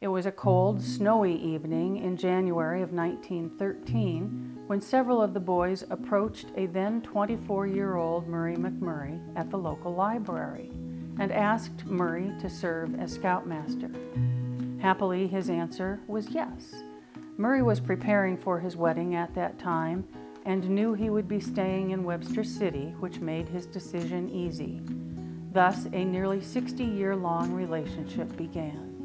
It was a cold, snowy evening in January of 1913 when several of the boys approached a then 24-year-old Murray McMurray at the local library and asked Murray to serve as scoutmaster. Happily, his answer was yes. Murray was preparing for his wedding at that time and knew he would be staying in Webster City, which made his decision easy. Thus, a nearly 60-year-long relationship began.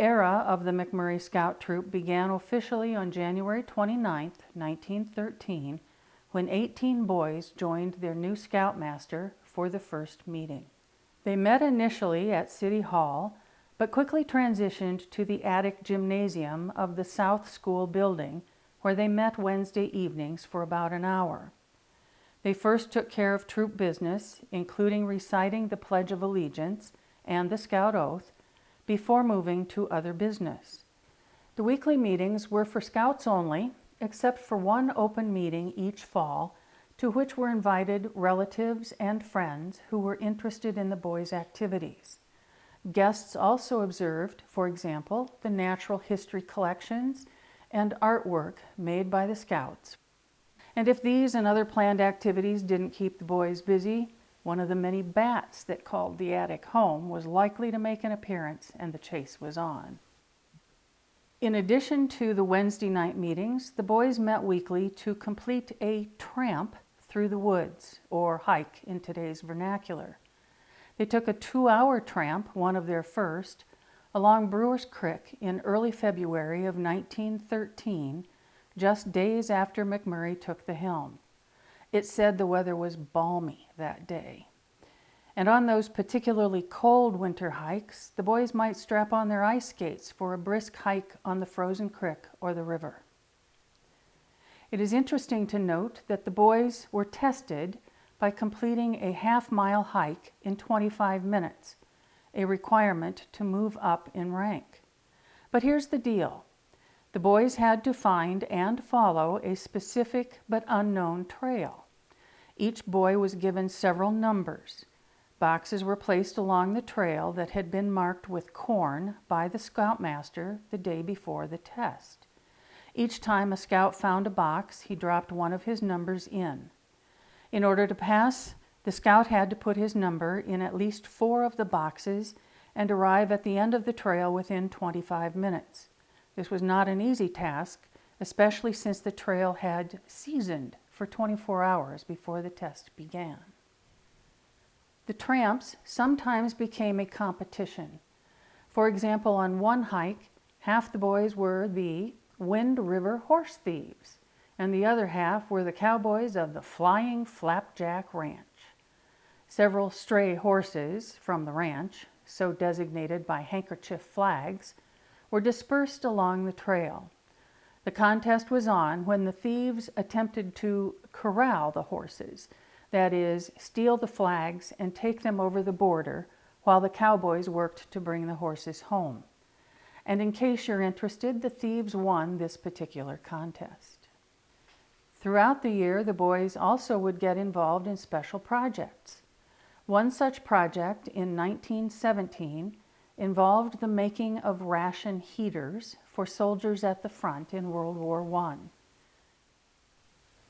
Era of the McMurray Scout Troop began officially on January 29, 1913, when 18 boys joined their new scoutmaster for the first meeting. They met initially at City Hall, but quickly transitioned to the attic gymnasium of the South School building, where they met Wednesday evenings for about an hour. They first took care of troop business, including reciting the Pledge of Allegiance and the Scout Oath, before moving to other business. The weekly meetings were for Scouts only, except for one open meeting each fall to which were invited relatives and friends who were interested in the boys' activities. Guests also observed, for example, the natural history collections and artwork made by the Scouts. And if these and other planned activities didn't keep the boys busy, one of the many bats that called the attic home was likely to make an appearance and the chase was on. In addition to the Wednesday night meetings, the boys met weekly to complete a tramp through the woods, or hike in today's vernacular. They took a two-hour tramp, one of their first, along Brewer's Creek in early February of 1913, just days after McMurray took the helm. It said the weather was balmy that day. And on those particularly cold winter hikes, the boys might strap on their ice skates for a brisk hike on the frozen creek or the river. It is interesting to note that the boys were tested by completing a half-mile hike in 25 minutes, a requirement to move up in rank. But here's the deal. The boys had to find and follow a specific but unknown trail. Each boy was given several numbers. Boxes were placed along the trail that had been marked with corn by the scoutmaster the day before the test. Each time a scout found a box, he dropped one of his numbers in. In order to pass, the scout had to put his number in at least four of the boxes and arrive at the end of the trail within 25 minutes. This was not an easy task, especially since the trail had seasoned for 24 hours before the test began. The tramps sometimes became a competition. For example, on one hike, half the boys were the Wind River Horse Thieves, and the other half were the cowboys of the Flying Flapjack Ranch. Several stray horses from the ranch, so designated by handkerchief flags, were dispersed along the trail. The contest was on when the thieves attempted to corral the horses, that is, steal the flags and take them over the border while the cowboys worked to bring the horses home. And in case you're interested, the thieves won this particular contest. Throughout the year, the boys also would get involved in special projects. One such project in 1917 involved the making of ration heaters for soldiers at the front in World War I.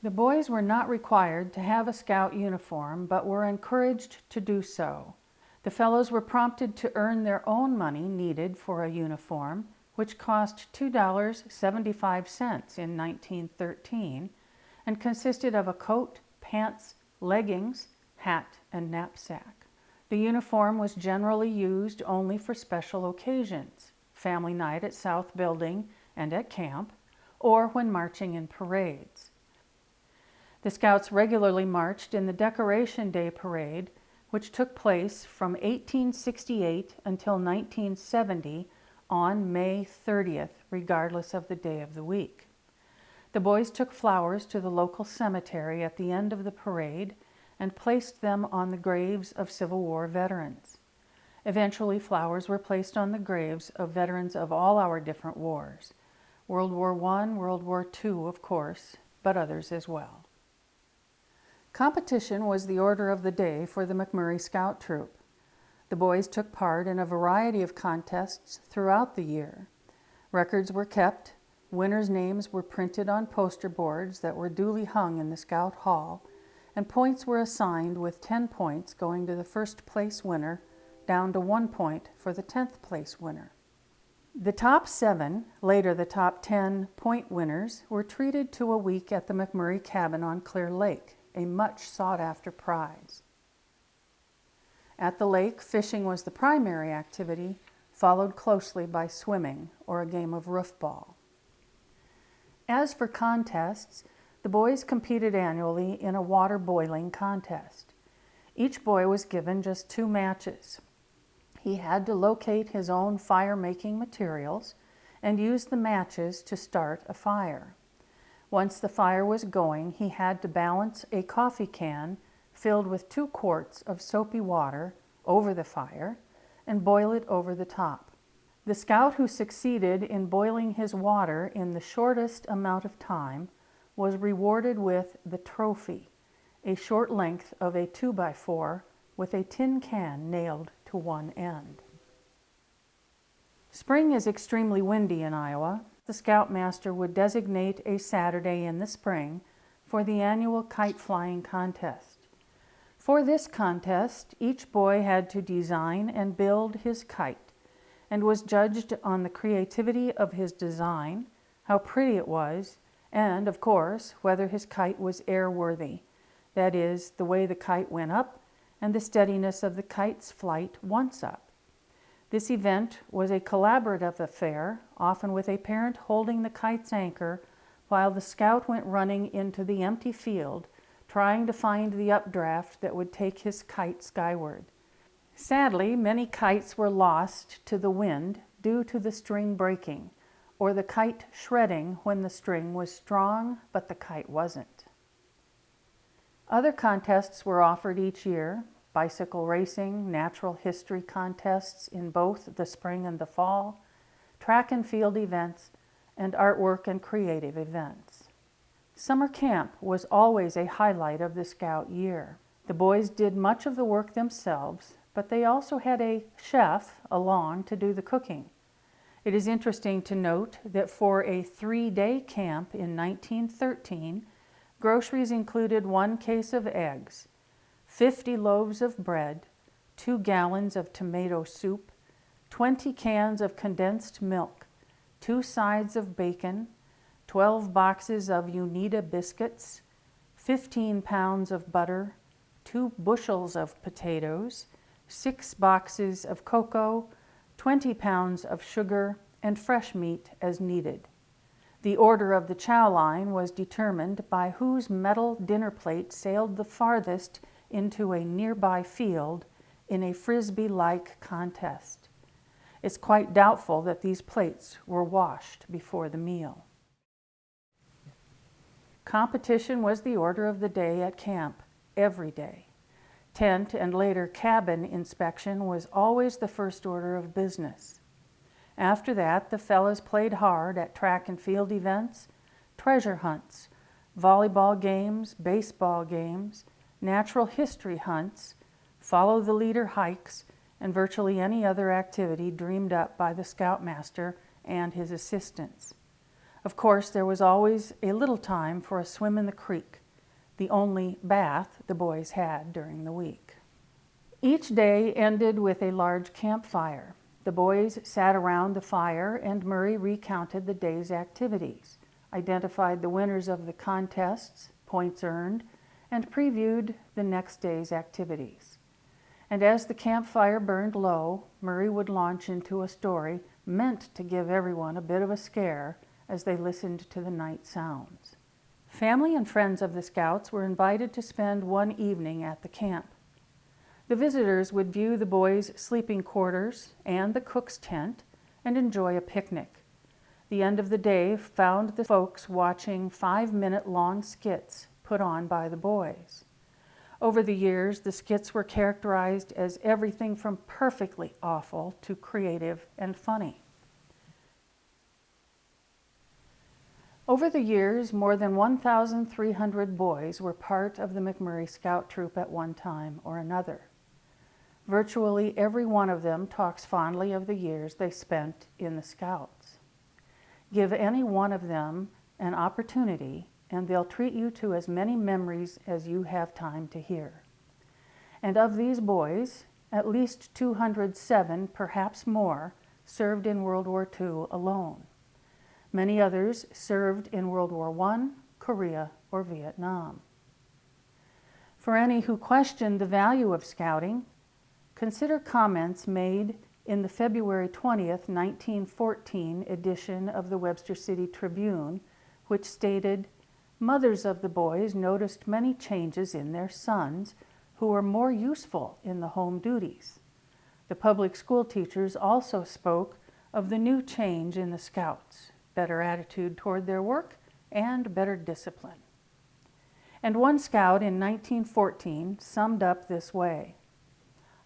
The boys were not required to have a scout uniform, but were encouraged to do so. The fellows were prompted to earn their own money needed for a uniform, which cost $2.75 in 1913 and consisted of a coat, pants, leggings, hat, and knapsack. The uniform was generally used only for special occasions, family night at South Building and at camp, or when marching in parades. The Scouts regularly marched in the Decoration Day Parade, which took place from 1868 until 1970 on May 30th, regardless of the day of the week. The boys took flowers to the local cemetery at the end of the parade and placed them on the graves of Civil War veterans. Eventually, flowers were placed on the graves of veterans of all our different wars, World War I, World War II, of course, but others as well. Competition was the order of the day for the McMurray Scout Troop. The boys took part in a variety of contests throughout the year. Records were kept, winners' names were printed on poster boards that were duly hung in the Scout Hall, and points were assigned with 10 points going to the first place winner, down to one point for the 10th place winner. The top seven, later the top 10 point winners, were treated to a week at the McMurray Cabin on Clear Lake, a much sought after prize. At the lake, fishing was the primary activity, followed closely by swimming or a game of roofball. As for contests, the boys competed annually in a water boiling contest. Each boy was given just two matches. He had to locate his own fire-making materials and use the matches to start a fire. Once the fire was going, he had to balance a coffee can filled with two quarts of soapy water over the fire and boil it over the top. The scout who succeeded in boiling his water in the shortest amount of time was rewarded with the trophy, a short length of a 2x4 with a tin can nailed to one end. Spring is extremely windy in Iowa. The Scoutmaster would designate a Saturday in the spring for the annual kite flying contest. For this contest, each boy had to design and build his kite and was judged on the creativity of his design, how pretty it was, and, of course, whether his kite was airworthy, that is, the way the kite went up and the steadiness of the kite's flight once up. This event was a collaborative affair, often with a parent holding the kite's anchor while the scout went running into the empty field trying to find the updraft that would take his kite skyward. Sadly, many kites were lost to the wind due to the string breaking, or the kite shredding when the string was strong but the kite wasn't. Other contests were offered each year, bicycle racing, natural history contests in both the spring and the fall, track and field events, and artwork and creative events. Summer camp was always a highlight of the Scout year. The boys did much of the work themselves, but they also had a chef along to do the cooking. It is interesting to note that for a three-day camp in 1913, groceries included one case of eggs, 50 loaves of bread, two gallons of tomato soup, 20 cans of condensed milk, two sides of bacon, 12 boxes of Uneeda biscuits, 15 pounds of butter, two bushels of potatoes, six boxes of cocoa, 20 pounds of sugar, and fresh meat as needed. The order of the chow line was determined by whose metal dinner plate sailed the farthest into a nearby field in a frisbee-like contest. It's quite doubtful that these plates were washed before the meal. Competition was the order of the day at camp, every day. Tent and later cabin inspection was always the first order of business. After that, the fellows played hard at track and field events, treasure hunts, volleyball games, baseball games, natural history hunts, follow the leader hikes, and virtually any other activity dreamed up by the scoutmaster and his assistants. Of course, there was always a little time for a swim in the creek, the only bath the boys had during the week. Each day ended with a large campfire. The boys sat around the fire and Murray recounted the day's activities, identified the winners of the contests, points earned, and previewed the next day's activities. And as the campfire burned low, Murray would launch into a story meant to give everyone a bit of a scare as they listened to the night sounds. Family and friends of the Scouts were invited to spend one evening at the camp. The visitors would view the boys' sleeping quarters and the cook's tent and enjoy a picnic. The end of the day found the folks watching five-minute long skits put on by the boys. Over the years, the skits were characterized as everything from perfectly awful to creative and funny. Over the years, more than 1,300 boys were part of the McMurray Scout Troop at one time or another. Virtually every one of them talks fondly of the years they spent in the Scouts. Give any one of them an opportunity and they'll treat you to as many memories as you have time to hear. And of these boys, at least 207, perhaps more, served in World War II alone. Many others served in World War I, Korea, or Vietnam. For any who question the value of scouting, consider comments made in the February 20th, 1914 edition of the Webster City Tribune, which stated, Mothers of the boys noticed many changes in their sons who were more useful in the home duties. The public school teachers also spoke of the new change in the scouts, better attitude toward their work, and better discipline. And one scout in 1914 summed up this way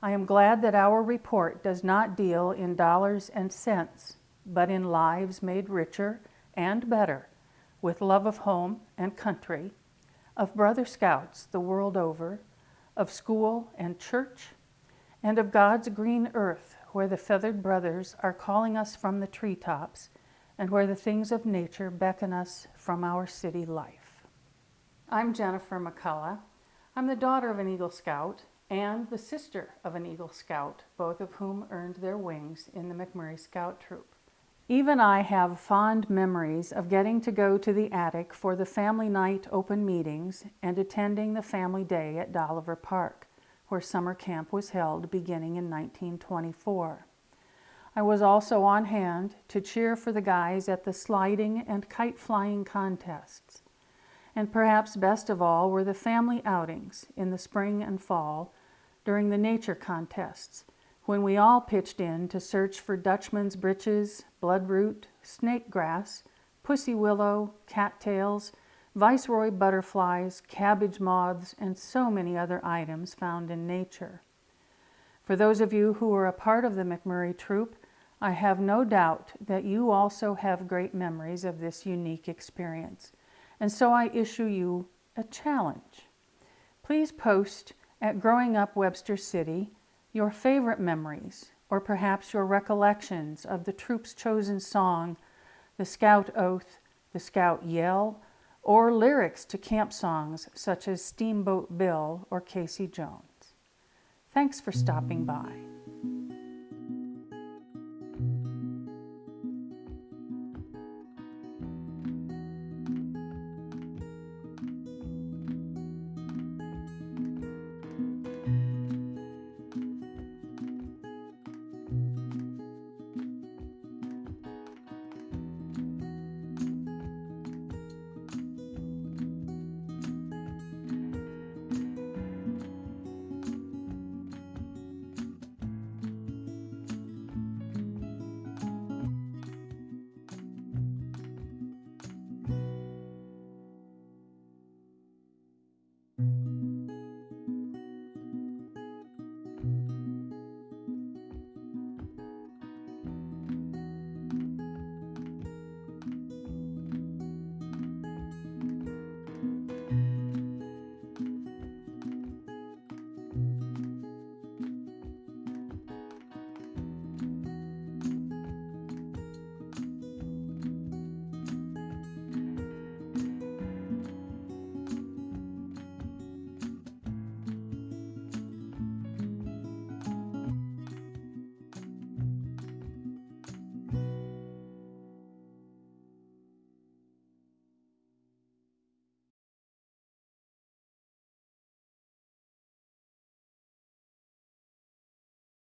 I am glad that our report does not deal in dollars and cents, but in lives made richer and better with love of home and country, of brother scouts the world over, of school and church, and of God's green earth where the feathered brothers are calling us from the treetops and where the things of nature beckon us from our city life. I'm Jennifer McCullough. I'm the daughter of an Eagle Scout and the sister of an Eagle Scout, both of whom earned their wings in the McMurray Scout Troop. Even I have fond memories of getting to go to the attic for the family night open meetings and attending the family day at Dolliver Park, where summer camp was held beginning in 1924. I was also on hand to cheer for the guys at the sliding and kite flying contests. And perhaps best of all were the family outings in the spring and fall during the nature contests, when we all pitched in to search for Dutchman's breeches, bloodroot, snake grass, pussy willow, cattails, viceroy butterflies, cabbage moths, and so many other items found in nature. For those of you who were a part of the McMurray troop, I have no doubt that you also have great memories of this unique experience. And so I issue you a challenge. Please post at Growing Up Webster City your favorite memories, or perhaps your recollections of the troop's chosen song, the Scout Oath, the Scout Yell, or lyrics to camp songs such as Steamboat Bill or Casey Jones. Thanks for stopping by.